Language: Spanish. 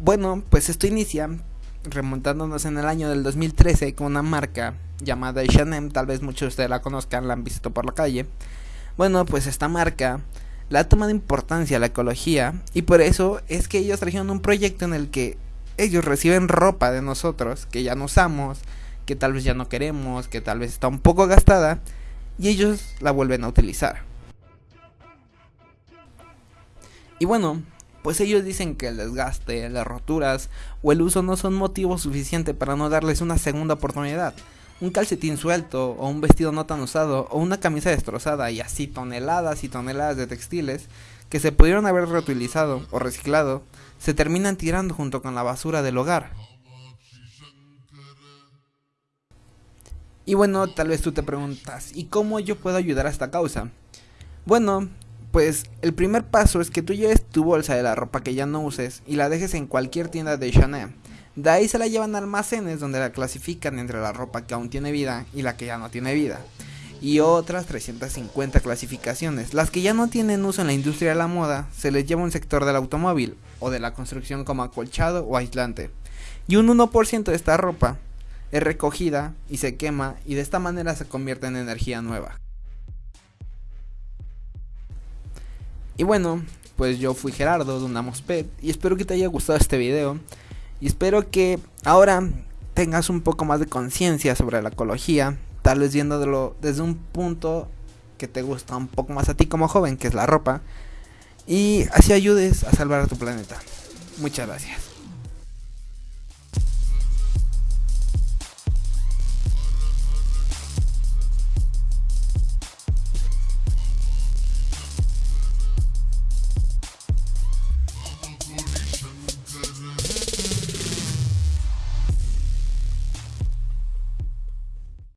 bueno, pues esto inicia remontándonos en el año del 2013 con una marca llamada H&M, tal vez muchos de ustedes la conozcan, la han visto por la calle. Bueno, pues esta marca la ha tomado importancia a la ecología y por eso es que ellos trajeron un proyecto en el que ellos reciben ropa de nosotros que ya no usamos, que tal vez ya no queremos, que tal vez está un poco gastada y ellos la vuelven a utilizar. Y bueno, pues ellos dicen que el desgaste, las roturas o el uso no son motivo suficiente para no darles una segunda oportunidad. Un calcetín suelto o un vestido no tan usado o una camisa destrozada y así toneladas y toneladas de textiles que se pudieron haber reutilizado o reciclado se terminan tirando junto con la basura del hogar. Y bueno, tal vez tú te preguntas, ¿y cómo yo puedo ayudar a esta causa? Bueno, pues el primer paso es que tú lleves tu bolsa de la ropa que ya no uses y la dejes en cualquier tienda de Chanel. De ahí se la llevan a almacenes donde la clasifican entre la ropa que aún tiene vida y la que ya no tiene vida. Y otras 350 clasificaciones. Las que ya no tienen uso en la industria de la moda se les lleva un sector del automóvil o de la construcción como acolchado o aislante. Y un 1% de esta ropa es recogida y se quema y de esta manera se convierte en energía nueva. Y bueno, pues yo fui Gerardo de Unamosped y espero que te haya gustado este video y espero que ahora tengas un poco más de conciencia sobre la ecología, tal vez viéndolo desde un punto que te gusta un poco más a ti como joven, que es la ropa, y así ayudes a salvar a tu planeta. Muchas gracias.